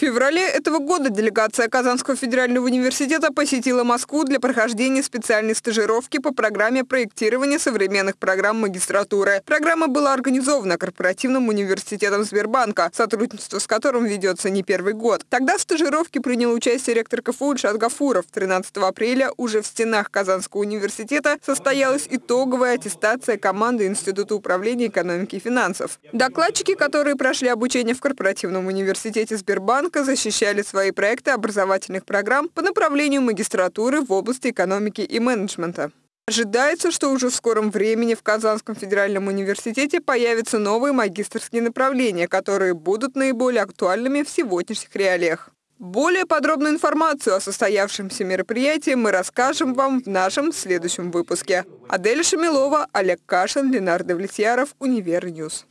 В феврале этого года делегация Казанского федерального университета посетила Москву для прохождения специальной стажировки по программе проектирования современных программ магистратуры. Программа была организована корпоративным университетом Сбербанка, сотрудничество с которым ведется не первый год. Тогда в стажировке принял участие ректор КФУ Ильшат Гафуров. 13 апреля уже в стенах Казанского университета состоялась итоговая аттестация команды Института управления экономики и финансов. Докладчики, которые прошли обучение в корпоративном университете Сбербанка, Банка защищали свои проекты образовательных программ по направлению магистратуры в области экономики и менеджмента. Ожидается, что уже в скором времени в Казанском федеральном университете появятся новые магистерские направления, которые будут наиболее актуальными в сегодняшних реалиях. Более подробную информацию о состоявшемся мероприятии мы расскажем вам в нашем следующем выпуске. Адель Шамилова, Олег Кашин, Ленардо Влетьяров, Универньюз.